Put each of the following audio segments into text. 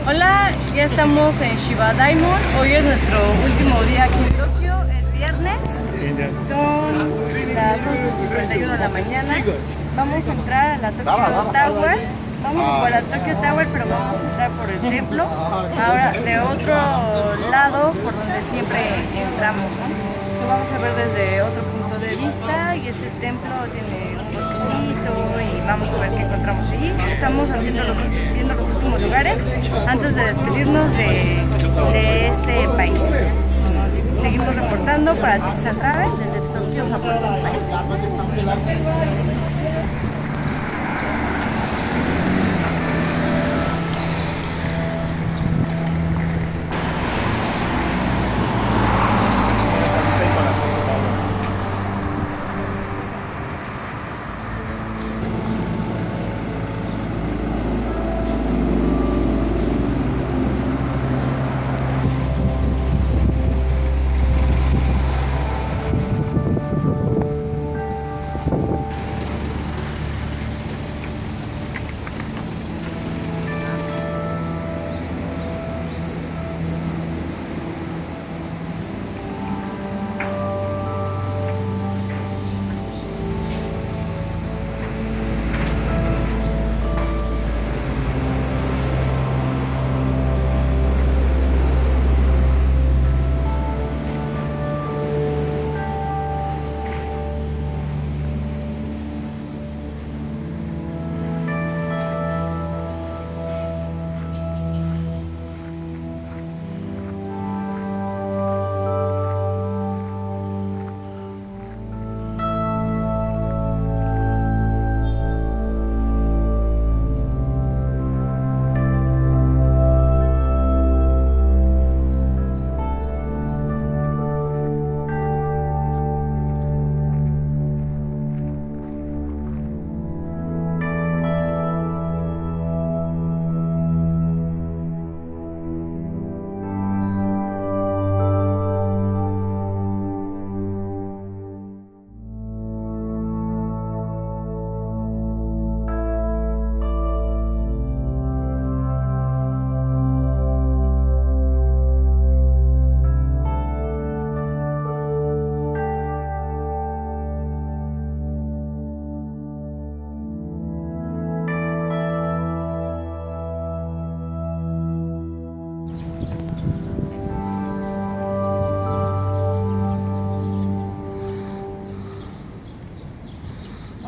Hola, ya estamos en Shiba Diamond. Hoy es nuestro último día aquí en Tokio. Es viernes. Son las 11.51 de la mañana. Vamos a entrar a la Tokyo Tower. Vamos por la Tokyo Tower, pero vamos a entrar por el templo. Ahora de otro lado, por donde siempre entramos. ¿no? Lo vamos a ver desde otro punto de vista y este templo tiene un bosquecito y vamos a ver qué encontramos allí. Estamos haciendo los, últimos lugares antes de despedirnos de, este país. Seguimos reportando para Tixa Travel desde Tokio, Japón.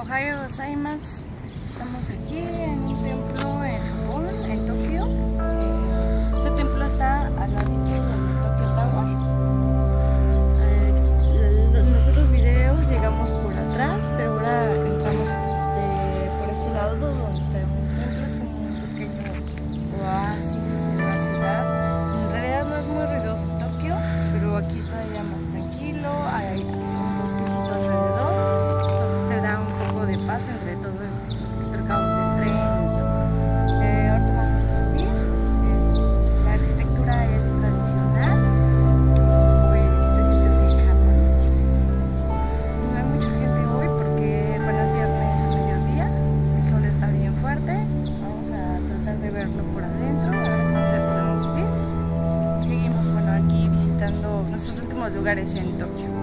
Ohio gozaimasu. Estamos aquí en un templo en Japón, en Tokio. Este templo está al ladito lugares en Tokio.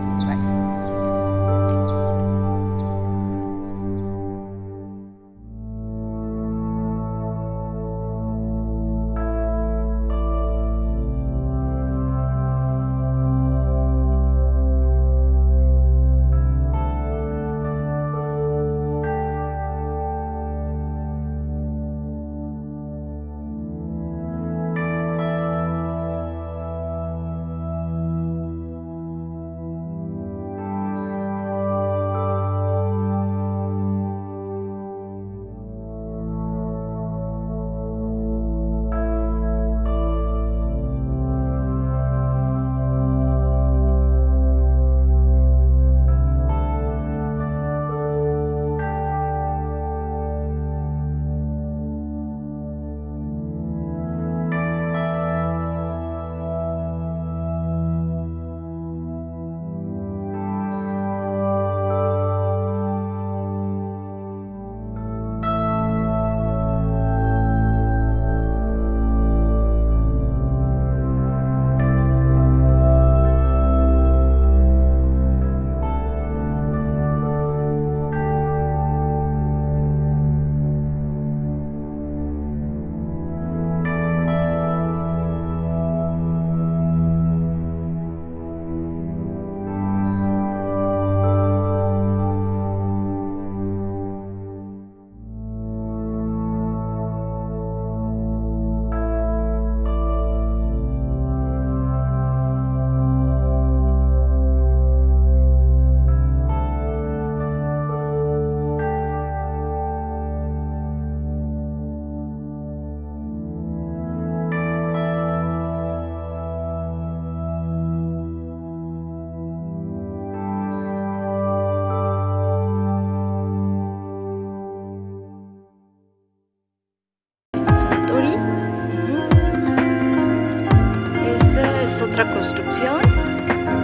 otra construcción.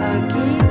Aquí